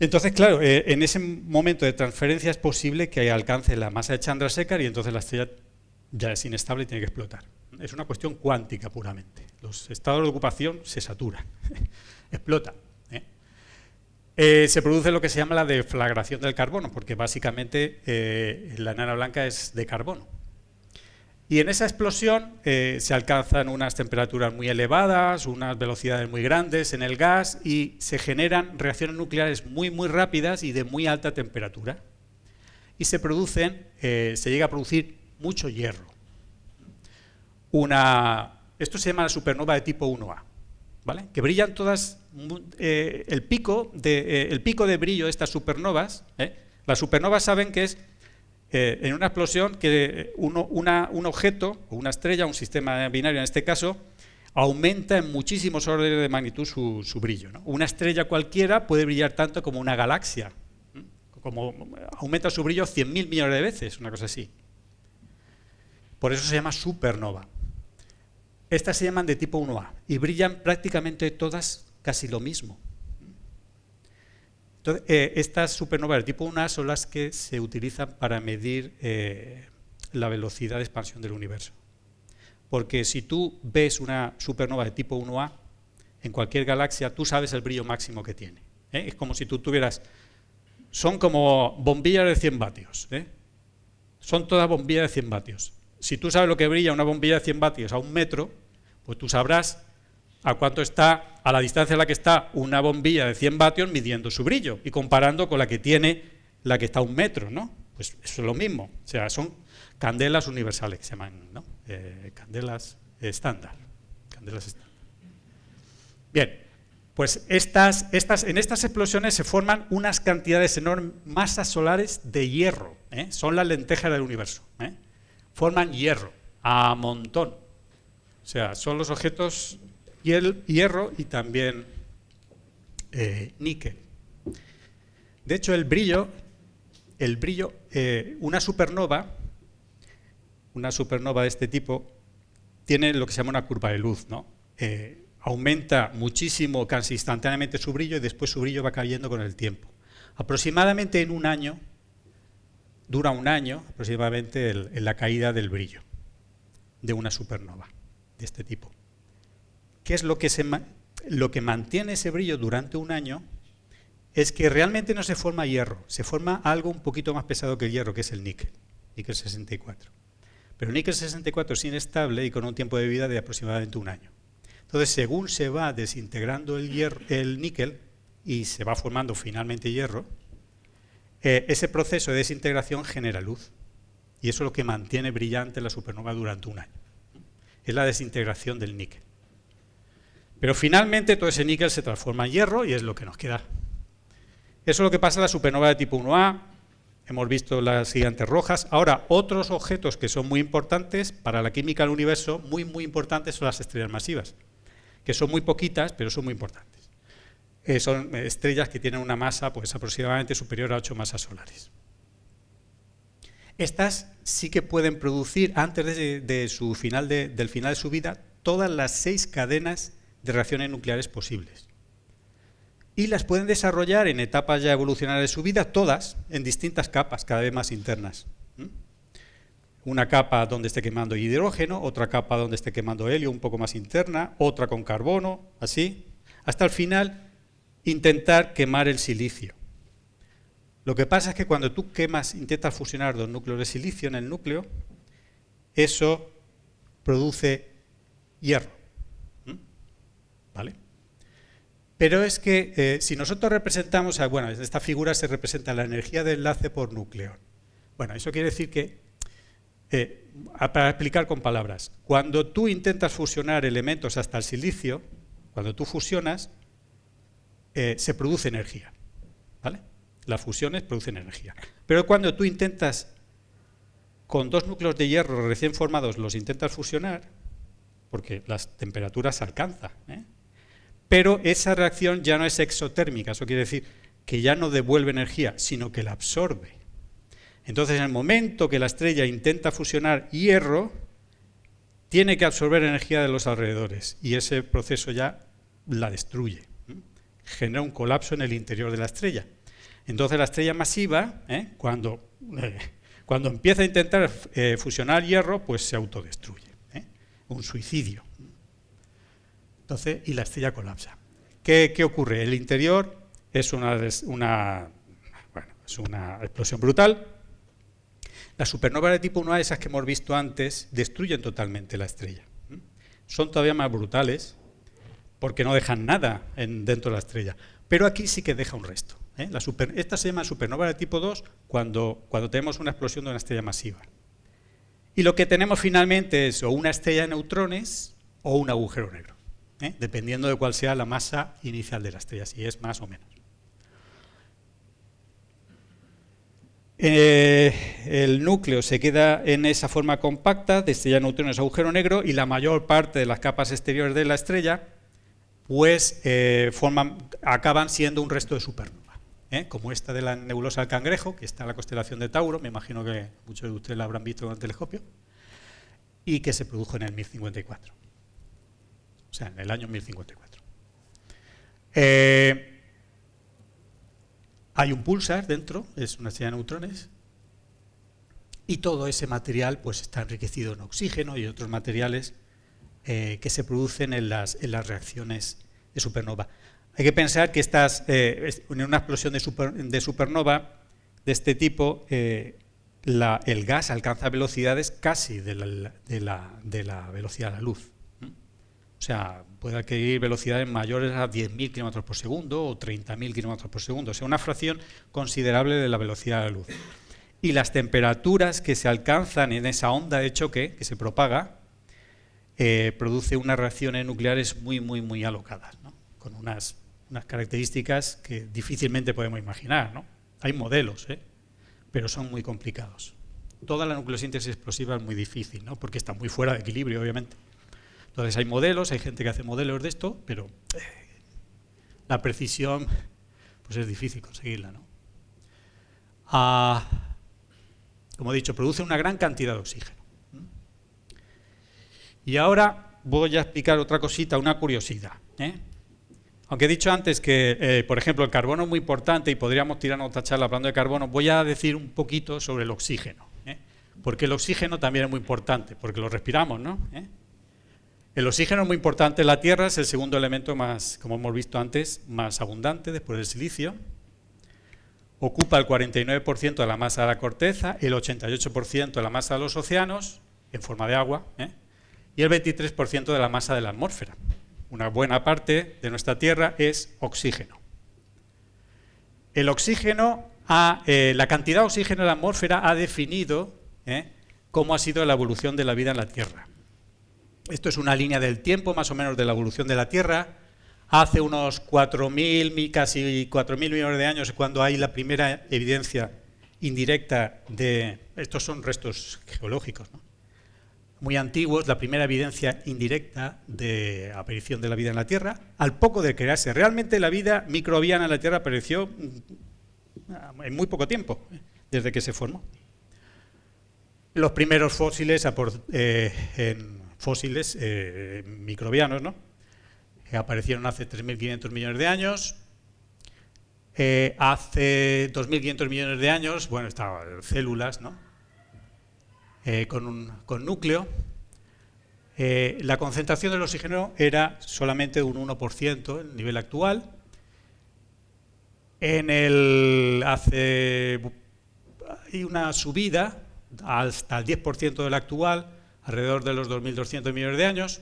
Entonces, claro, eh, en ese momento de transferencia es posible que alcance la masa de Chandrasekhar y entonces la estrella ya es inestable y tiene que explotar. Es una cuestión cuántica puramente. Los estados de ocupación se saturan, explota. ¿eh? Eh, se produce lo que se llama la deflagración del carbono, porque básicamente eh, la enana blanca es de carbono. Y en esa explosión se alcanzan unas temperaturas muy elevadas, unas velocidades muy grandes en el gas y se generan reacciones nucleares muy muy rápidas y de muy alta temperatura. Y se producen, se llega a producir mucho hierro. Una, esto se llama la supernova de tipo 1A, ¿vale? que brillan todas, eh, el, pico de, eh, el pico de brillo de estas supernovas, ¿eh? las supernovas saben que es en una explosión que uno, un objeto, una estrella, un sistema binario en este caso, aumenta en muchísimos órdenes de magnitud su, brillo. Una estrella cualquiera puede brillar tanto como una galaxia, como aumenta su brillo 100.000 millones de veces, una cosa así. Por eso se llama supernova. Estas se llaman de tipo 1A y brillan prácticamente todas casi lo mismo. Eh, estas supernovas de tipo 1A son las que se utilizan para medir eh, la velocidad de expansión del universo. Porque si tú ves una supernova de tipo 1A, en cualquier galaxia tú sabes el brillo máximo que tiene. ¿eh? Es como si tú tuvieras... Son como bombillas de 100 vatios. Son todas bombillas de 100 vatios si tú sabes lo que brilla una bombilla de 100 vatios a un metro, pues tú sabrás a cuánto está, a la distancia a la que está una bombilla de 100 vatios midiendo su brillo y comparando con la que tiene la que está a un metro, ¿no? Pues eso es lo mismo, o sea, son candelas universales que se llaman, ¿no? Eh, candelas estándar, candelas estándar. Bien, pues estas, estas, en estas explosiones se forman unas cantidades enormes, masas solares de hierro, ¿eh? son las lentejas del universo. ¿eh? forman hierro, a montón. O sea, son los objetos hierro y también eh, níquel. De hecho, el brillo, el brillo, eh, una supernova, una supernova de este tipo, tiene lo que se llama una curva de luz, ¿no? Eh, aumenta muchísimo, casi instantáneamente su brillo y después su brillo va cayendo con el tiempo. Aproximadamente en un año, dura un año aproximadamente en la caída del brillo de una supernova de este tipo. ¿Qué es lo que, mantiene ese brillo durante un año? es que realmente no se forma hierro, se forma algo un poquito más pesado que el hierro, que es el níquel, níquel 64. Pero el níquel 64 es inestable y con un tiempo de vida de aproximadamente un año. Entonces, según se va desintegrando el níquel y se va formando finalmente hierro, eh, ese proceso de desintegración genera luz. Y eso es lo que mantiene brillante la supernova durante un año. Es la desintegración del níquel. Pero finalmente todo ese níquel se transforma en hierro y es lo que nos queda. Eso es lo que pasa en la supernova de tipo 1A. Hemos visto las gigantes rojas. Ahora, otros objetos que son muy importantes para la química del universo, muy, muy importantes, son las estrellas masivas, que son muy poquitas, pero son muy importantes. Eh, son estrellas que tienen una masa pues, aproximadamente superior a 8 masas solares. Estas sí que pueden producir, antes de, su final del final de su vida, todas las seis cadenas de reacciones nucleares posibles. Y las pueden desarrollar en etapas ya evolucionarias de su vida, todas en distintas capas, cada vez más internas. Una capa donde esté quemando hidrógeno, otra capa donde esté quemando helio, un poco más interna, otra con carbono, así, hasta el final intentar quemar el silicio. Lo que pasa es que cuando tú quemas, intentas fusionar dos núcleos de silicio en el núcleo, eso produce hierro. ¿Vale? Pero es que eh, si nosotros representamos, bueno, en esta figura se representa la energía de enlace por núcleo. Bueno, eso quiere decir que, eh, para explicar con palabras, cuando tú intentas fusionar elementos hasta el silicio, cuando tú fusionas, eh, se produce energía. ¿Vale? Las fusiones producen energía. Pero cuando tú intentas, con dos núcleos de hierro recién formados, los intentas fusionar, porque las temperaturas alcanzan, ¿eh? Pero esa reacción ya no es exotérmica, eso quiere decir que ya no devuelve energía, sino que la absorbe. Entonces, en el momento que la estrella intenta fusionar hierro, tiene que absorber energía de los alrededores y ese proceso ya la destruye. Genera un colapso en el interior de la estrella. Entonces la estrella masiva, ¿eh? cuando, eh, cuando empieza a intentar eh, fusionar hierro, pues se autodestruye. Un suicidio. Entonces, y la estrella colapsa. ¿Qué, ocurre? El interior es una, explosión brutal. Las supernovas de tipo 1A, esas que hemos visto antes, destruyen totalmente la estrella. Son todavía más brutales porque no dejan nada dentro de la estrella. Pero aquí sí que deja un resto. ¿eh? esta se llama supernova de tipo 2 cuando, cuando tenemos una explosión de una estrella masiva. Y lo que tenemos finalmente es o una estrella de neutrones o un agujero negro. ¿Eh? dependiendo de cuál sea la masa inicial de la estrella, si es más o menos. Eh, el núcleo se queda en esa forma compacta de estrella de neutrones agujero negro y la mayor parte de las capas exteriores de la estrella pues eh, forman, acaban siendo un resto de supernova, como esta de la nebulosa del cangrejo, que está en la constelación de Tauro, me imagino que muchos de ustedes la habrán visto con el telescopio, y que se produjo en el 1054 o sea, en el año 1054. Eh, hay un pulsar dentro, es una estrella de neutrones, y todo ese material pues, está enriquecido en oxígeno y otros materiales eh, que se producen en las, en las, reacciones de supernova. Hay que pensar que estas, eh, en una explosión de, supernova de este tipo, el gas alcanza velocidades casi de la, de la velocidad de la luz. O sea, puede adquirir velocidades mayores a 10.000 km por segundo o 30.000 km por segundo. O sea, una fracción considerable de la velocidad de la luz. Y las temperaturas que se alcanzan en esa onda de choque que se propaga eh, produce unas reacciones nucleares muy, muy, muy alocadas, ¿no? con unas, unas, características que difícilmente podemos imaginar. ¿no? Hay modelos, ¿eh? pero son muy complicados. Toda la nucleosíntesis explosiva es muy difícil, ¿no? porque está muy fuera de equilibrio, obviamente. Entonces hay modelos, hay gente que hace modelos de esto, pero eh, la precisión pues es difícil conseguirla. ¿no? Ah, como he dicho, produce una gran cantidad de oxígeno. Y ahora voy a explicar otra cosita, una curiosidad. ¿eh? Aunque he dicho antes que, eh, por ejemplo, el carbono es muy importante y podríamos tirar otra charla hablando de carbono, voy a decir un poquito sobre el oxígeno. Porque el oxígeno también es muy importante, porque lo respiramos, ¿no? El oxígeno es muy importante. La Tierra es el segundo elemento más, como hemos visto antes, más abundante después del silicio. ocupa el 49% de la masa de la corteza, el 88% de la masa de los océanos, en forma de agua, ¿eh? y el 23% de la masa de la atmósfera. Una buena parte de nuestra Tierra es oxígeno. El oxígeno, eh, la cantidad de oxígeno en la atmósfera ha definido ¿eh? cómo ha sido la evolución de la vida en la Tierra. Esto es una línea del tiempo, más o menos, de la evolución de la Tierra. Hace unos 4.000, casi 4.000 millones de años, cuando hay la primera evidencia indirecta de... Estos son restos geológicos, muy antiguos, la primera evidencia indirecta de aparición de la vida en la Tierra, al poco de crearse. Realmente la vida microbiana en la Tierra apareció mm, en muy poco tiempo, desde que se formó. Los primeros fósiles, eh, en fósiles eh, microbianos, ¿no? aparecieron hace 3.500 millones de años. Eh, hace 2.500 millones de años, bueno, estaban células, ¿no? con un con núcleo. la concentración del oxígeno era solamente un 1%, el nivel actual. En el hace hay una subida hasta el 10% del actual, alrededor de los 2.200 millones de años.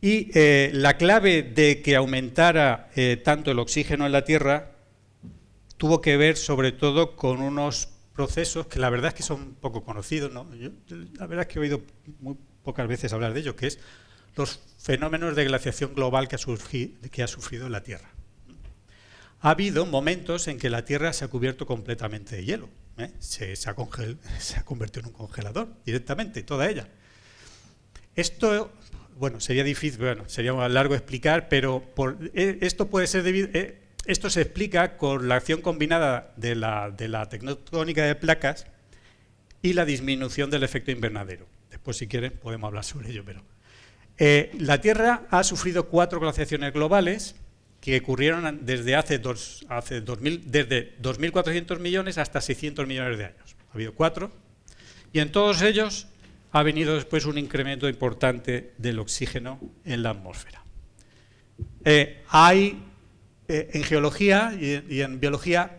Y eh, la clave de que aumentara eh, tanto el oxígeno en la Tierra tuvo que ver sobre todo con unos procesos que la verdad es que son poco conocidos. ¿no? la verdad es que he oído muy pocas veces hablar de ello, que es los fenómenos de glaciación global que ha, que ha sufrido la Tierra. Ha habido momentos en que la Tierra se ha cubierto completamente de hielo. ¿Eh? se, ha convertido en un congelador directamente, toda ella. Esto, bueno, sería difícil, bueno, sería largo explicar, pero por, eh, esto puede ser debido, eh, esto se explica con la acción combinada de la, de la tectónica de placas y la disminución del efecto invernadero. Después, si quieren, podemos hablar sobre ello, pero... la Tierra ha sufrido cuatro glaciaciones globales, que ocurrieron desde hace, dos, hace 2000, desde 2.400 millones hasta 600 millones de años. Ha habido cuatro. Y en todos ellos ha venido después un incremento importante del oxígeno en la atmósfera. Eh, hay, eh, en geología y, en biología,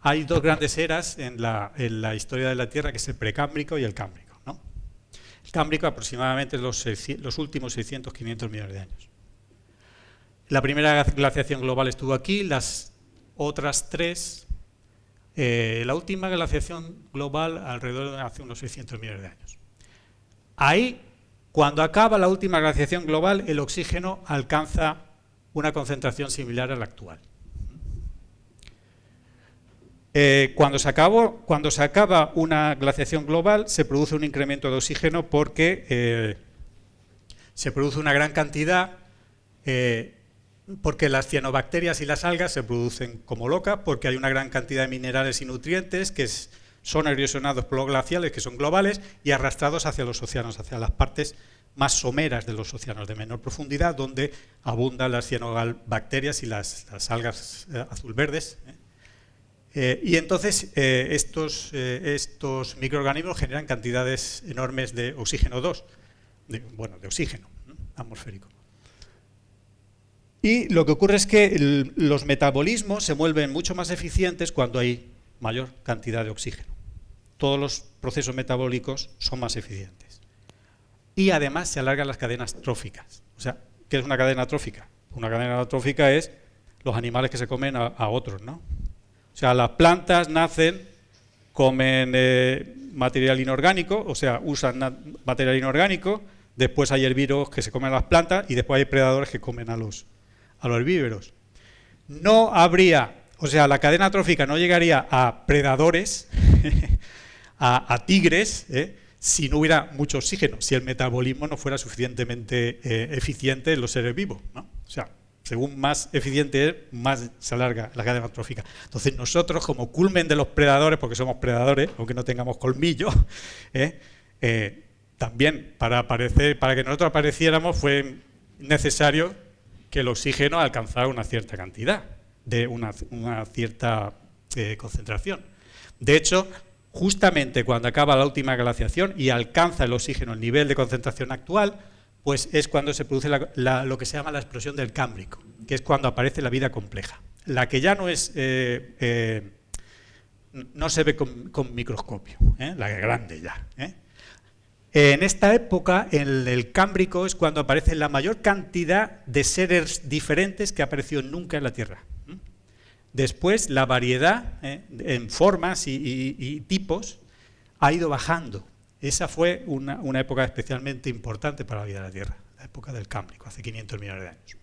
hay dos grandes eras en la, historia de la Tierra, que es el precámbrico y el cámbrico. El cámbrico aproximadamente los, los últimos 600, 500 millones de años. La primera glaciación global estuvo aquí, las otras tres, eh, la última glaciación global alrededor de hace unos 600 millones de años. Ahí, cuando acaba la última glaciación global, el oxígeno alcanza una concentración similar a la actual. Eh, cuando, se acaba una glaciación global, se produce un incremento de oxígeno porque eh, se produce una gran cantidad porque las cianobacterias y las algas se producen como loca, porque hay una gran cantidad de minerales y nutrientes que son erosionados por los glaciales, que son globales, y arrastrados hacia los océanos, hacia las partes más someras de los océanos de menor profundidad, donde abundan las cianobacterias y las, algas eh, azul-verdes. ¿eh? Eh, y entonces estos, estos microorganismos generan cantidades enormes de oxígeno 2, bueno, de oxígeno atmosférico. Y lo que ocurre es que los metabolismos se vuelven mucho más eficientes cuando hay mayor cantidad de oxígeno. Todos los procesos metabólicos son más eficientes. Y además se alargan las cadenas tróficas. O sea, ¿qué es una cadena trófica? Una cadena trófica es los animales que se comen a, otros, ¿no? O sea, las plantas nacen, comen eh, material inorgánico, o sea, usan material inorgánico, después hay herbívoros que se comen a las plantas y después hay predadores que comen a los, a los herbívoros. No habría, o sea, la cadena trófica no llegaría a predadores, a, tigres, ¿eh? si no hubiera mucho oxígeno, si el metabolismo no fuera suficientemente eh, eficiente en los seres vivos. ¿no? O sea, según más eficiente es, más se alarga la cadena trófica. Entonces nosotros, como culmen de los predadores, porque somos predadores, aunque no tengamos colmillos, ¿eh? también para, aparecer, para que nosotros apareciéramos fue necesario que el oxígeno alcanzara una cierta cantidad, de una, cierta eh, concentración. De hecho, justamente cuando acaba la última glaciación y alcanza el oxígeno el nivel de concentración actual, pues es cuando se produce lo que se llama la explosión del Cámbrico, que es cuando aparece la vida compleja. La que ya no es eh, eh, no se ve con, microscopio, la grande ya. En esta época, en el Cámbrico, es cuando aparece la mayor cantidad de seres diferentes que ha aparecido nunca en la Tierra. Después, la variedad en formas y, tipos ha ido bajando. Esa fue una, una, época especialmente importante para la vida de la Tierra, la época del Cámbrico, hace 500 millones de años.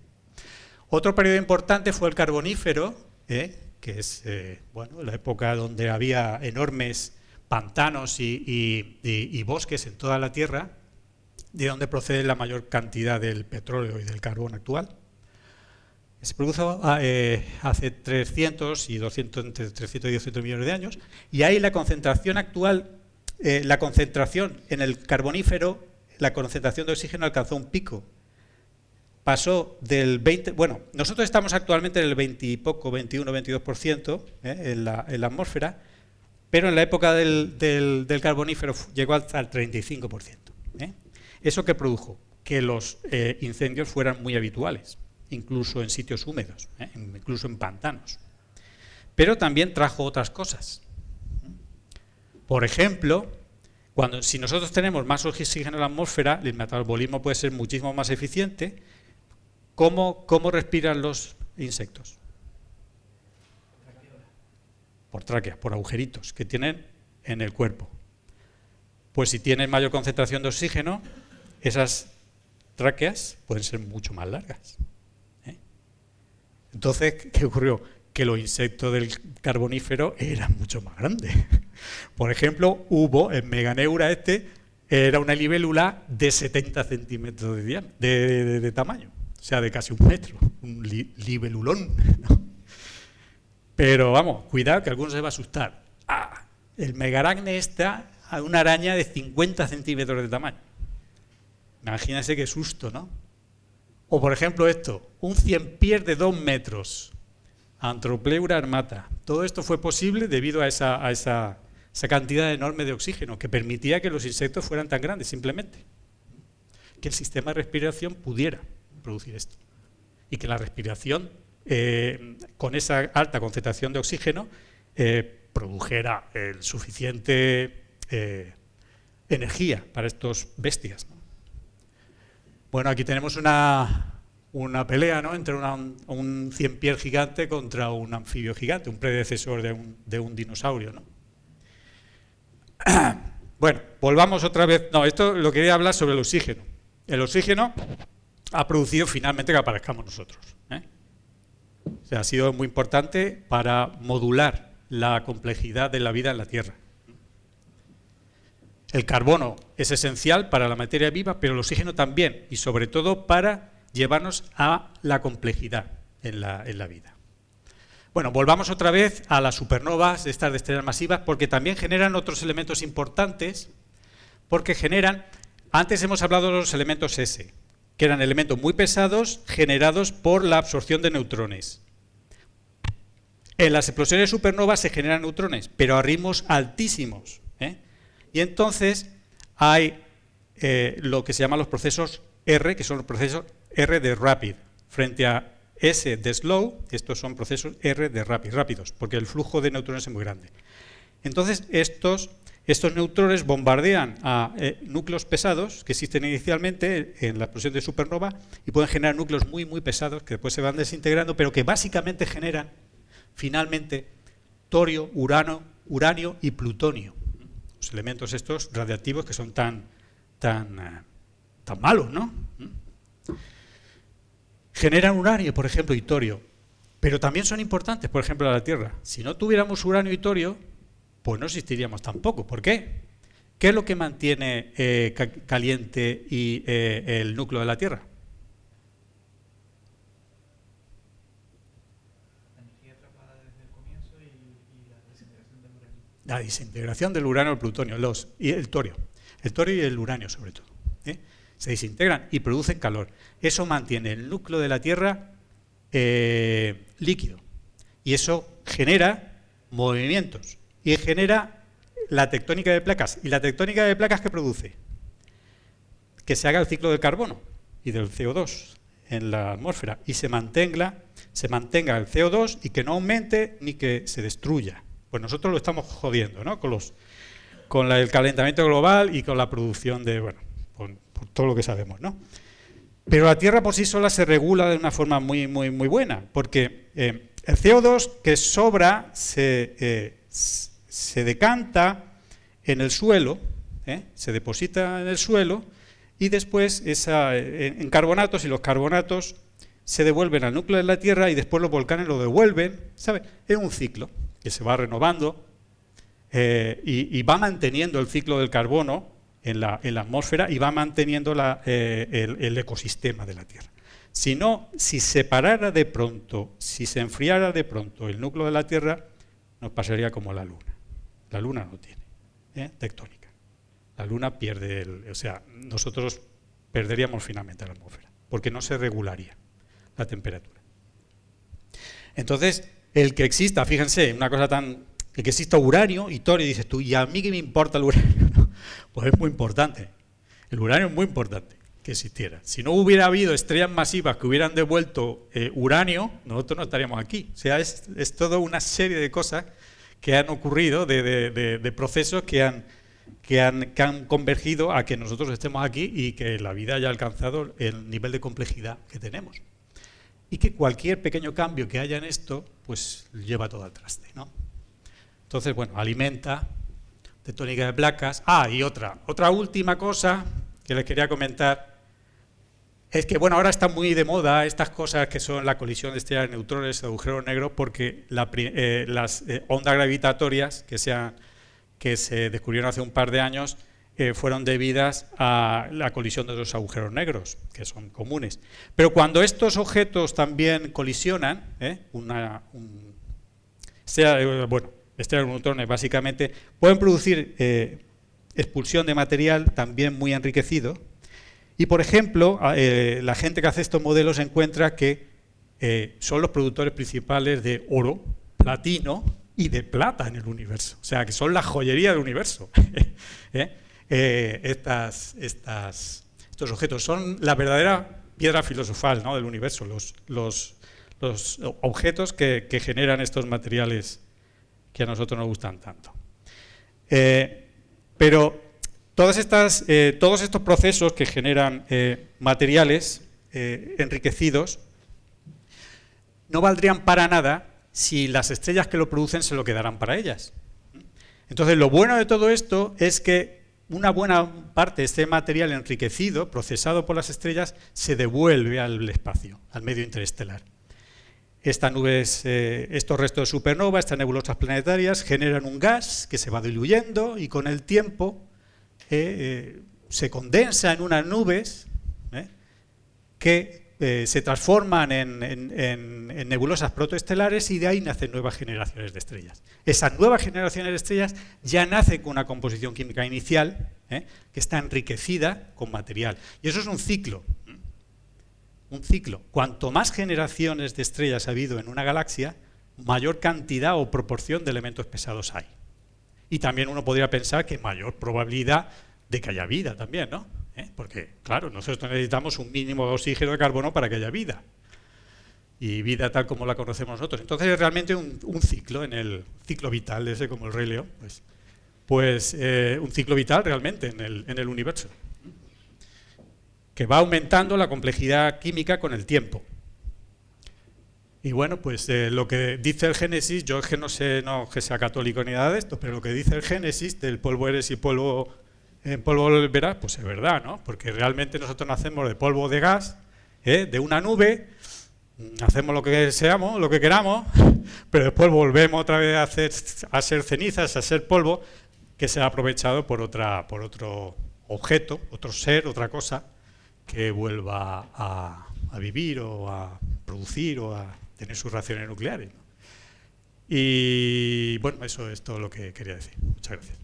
Otro periodo importante fue el Carbonífero, ¿eh? que es eh, bueno, la época donde había enormes pantanos y, bosques en toda la Tierra, de donde procede la mayor cantidad del petróleo y del carbón actual. Se produjo eh, hace 300 y 200, entre 300 y 200 millones de años, y ahí la concentración actual, la concentración en el carbonífero, la concentración de oxígeno alcanzó un pico pasó del 20, bueno, nosotros estamos actualmente en el 20 y poco, 21, 22% ¿eh? en, la, en, la, atmósfera, pero en la época del, del, carbonífero llegó al, 35%. ¿eh? ¿Eso qué produjo? Que los eh, incendios fueran muy habituales, incluso en sitios húmedos, ¿eh? incluso en pantanos. Pero también trajo otras cosas. Por ejemplo, cuando, si nosotros tenemos más oxígeno en la atmósfera, el metabolismo puede ser muchísimo más eficiente ¿Cómo, respiran los insectos? Por tráqueas, por agujeritos que tienen en el cuerpo. Pues si tienen mayor concentración de oxígeno, esas tráqueas pueden ser mucho más largas. ¿eh? Entonces, ¿qué ocurrió? Que los insectos del carbonífero eran mucho más grandes. Por ejemplo, hubo en Meganeura este, era una libélula de 70 centímetros de tamaño o sea, de casi un metro, un libelulón. Pero vamos, cuidado que alguno se va a asustar. Ah, el megaracne está a una araña de 50 centímetros de tamaño. Imagínense qué susto, ¿no? O por ejemplo esto, un cien pies de dos metros, Antropleura armata. Todo esto fue posible debido a esa, a esa cantidad enorme de oxígeno que permitía que los insectos fueran tan grandes, simplemente. Que el sistema de respiración pudiera producir esto. Y que la respiración, eh, con esa alta concentración de oxígeno, eh, produjera el suficiente eh, energía para estos bestias. Bueno, aquí tenemos una, una pelea ¿no? entre un cien pies gigante contra un anfibio gigante, un predecesor de un, de un dinosaurio. ¿no? Bueno, volvamos otra vez. No, esto lo quería hablar sobre el oxígeno. El oxígeno ha producido finalmente que aparezcamos nosotros. ¿eh? Ha sido muy importante para modular la complejidad de la vida en la Tierra. El carbono es esencial para la materia viva, pero el oxígeno también, y sobre todo para llevarnos a la complejidad en la, en la vida. Bueno, volvamos otra vez a las supernovas, estas de estrellas masivas, porque también generan otros elementos importantes, porque generan, antes hemos hablado de los elementos S, que eran elementos muy pesados generados por la absorción de neutrones. En las explosiones supernovas se generan neutrones, pero a ritmos altísimos. ¿eh? Y entonces hay eh, lo que se llaman los procesos R, que son los procesos R de rapid, frente a S de slow, estos son procesos R de rapid, rápidos, porque el flujo de neutrones es muy grande. Entonces, estos estos neutrones bombardean a eh, núcleos pesados que existen inicialmente en la explosión de supernova y pueden generar núcleos muy, muy pesados que después se van desintegrando, pero que básicamente generan finalmente torio, urano, uranio y plutonio. Los elementos estos radiactivos que son tan, tan, eh, tan malos, ¿no? Generan uranio, por ejemplo, y torio, pero también son importantes, por ejemplo, a la Tierra. Si no tuviéramos uranio y torio, pues no existiríamos tampoco. ¿Por qué? ¿Qué es lo que mantiene eh, caliente eh, el núcleo de la Tierra? La desintegración del uranio y el plutonio, los, y el torio. El torio y el uranio sobre todo. ¿eh? Se desintegran y producen calor. Eso mantiene el núcleo de la Tierra líquido. Y eso genera movimientos y genera la tectónica de placas. ¿Y la tectónica de placas qué produce? Que se haga el ciclo del carbono. y del CO2 en la atmósfera y se mantenga, se mantenga el CO2 y que no aumente ni que se destruya. Pues nosotros lo estamos jodiendo, ¿no? Con, los, con el calentamiento global y con la producción de, bueno, con, todo lo que sabemos, ¿no? Pero la Tierra por sí sola se regula de una forma muy, muy, muy buena, porque eh, el CO2 que sobra se, eh, se decanta en el suelo, ¿eh? se deposita en el suelo y después esa, en carbonatos y los carbonatos se devuelven al núcleo de la Tierra y después los volcanes lo devuelven. Es un ciclo que se va renovando eh, y, va manteniendo el ciclo del carbono en la, atmósfera y va manteniendo eh, el, ecosistema de la Tierra. Si no, si se parara de pronto, si se enfriara de pronto el núcleo de la Tierra, nos pasaría como la Luna. La Luna no tiene ¿eh? tectónica. La Luna pierde, el, o sea, nosotros perderíamos finalmente la atmósfera, porque no se regularía la temperatura. Entonces, el que exista, fíjense, una cosa tan... El que exista uranio y torio, dices tú, ¿y a mí qué me importa el uranio? Pues es muy importante. El uranio es muy importante que existiera. Si no hubiera habido estrellas masivas que hubieran devuelto eh, uranio, nosotros no estaríamos aquí. O sea, es, es toda una serie de cosas que han ocurrido, de, procesos que han, que, han, que han convergido a que nosotros estemos aquí y que la vida haya alcanzado el nivel de complejidad que tenemos y que cualquier pequeño cambio que haya en esto, pues lleva todo al traste. ¿no? Entonces, bueno, alimenta, tectónica de placas. Ah, y otra, otra última cosa que les quería comentar, es que, bueno, ahora están muy de moda estas cosas que son la colisión de estrellas neutrones, agujeros negros, porque eh, las eh, ondas gravitatorias que, se descubrieron hace un par de años eh, fueron debidas a la colisión de los agujeros negros, que son comunes. Pero cuando estos objetos también colisionan, una, bueno, estrellas de neutrones básicamente, pueden producir expulsión de material también muy enriquecido. Y, por ejemplo, la gente que hace estos modelos encuentra que son los productores principales de oro, platino y de plata en el universo. O sea, que son la joyería del universo. Eh, estas, estos objetos. Son la verdadera piedra filosofal del universo, los, objetos que, generan estos materiales que a nosotros nos gustan tanto. Eh, pero eh, todos estos procesos que generan materiales enriquecidos no valdrían para nada si las estrellas que lo producen se lo quedaran para ellas. Entonces, lo bueno de todo esto es que una buena parte de este material enriquecido, procesado por las estrellas, se devuelve al espacio, al medio interestelar. Estas nubes, eh, estos restos de supernova, estas nebulosas planetarias, generan un gas que se va diluyendo y con el tiempo eh, eh, se condensa en unas nubes que eh, se transforman en, nebulosas protoestelares y de ahí nacen nuevas generaciones de estrellas. Esas nuevas generaciones de estrellas ya nacen con una composición química inicial que está enriquecida con material. Y eso es un ciclo. Un ciclo. Cuanto más generaciones de estrellas ha habido en una galaxia, mayor cantidad o proporción de elementos pesados hay. Y también uno podría pensar que mayor probabilidad de que haya vida también, ¿no? ¿eh? porque, claro, nosotros necesitamos un mínimo de oxígeno de carbono para que haya vida. Y vida tal como la conocemos nosotros. Entonces es realmente un, ciclo, en el ciclo vital, ese como el Rey León, pues, pues eh, un ciclo vital realmente en el, en el universo, que va aumentando la complejidad química con el tiempo. Y bueno, pues eh, lo que dice el Génesis, yo es que no sé no que sea católico ni nada de esto, pero lo que dice el Génesis del polvo eres y polvo en polvo volverá, pues es verdad, ¿no? Porque realmente nosotros nacemos de polvo de gas, ¿eh? de una nube, hacemos lo que deseamos, lo que queramos, pero después volvemos otra vez a, hacer, a ser cenizas, a ser polvo, que se ha aprovechado por, otra, por otro objeto, otro ser, otra cosa, que vuelva a, vivir o a producir o a tener sus reacciones nucleares. Y bueno, eso es todo lo que quería decir. Muchas gracias.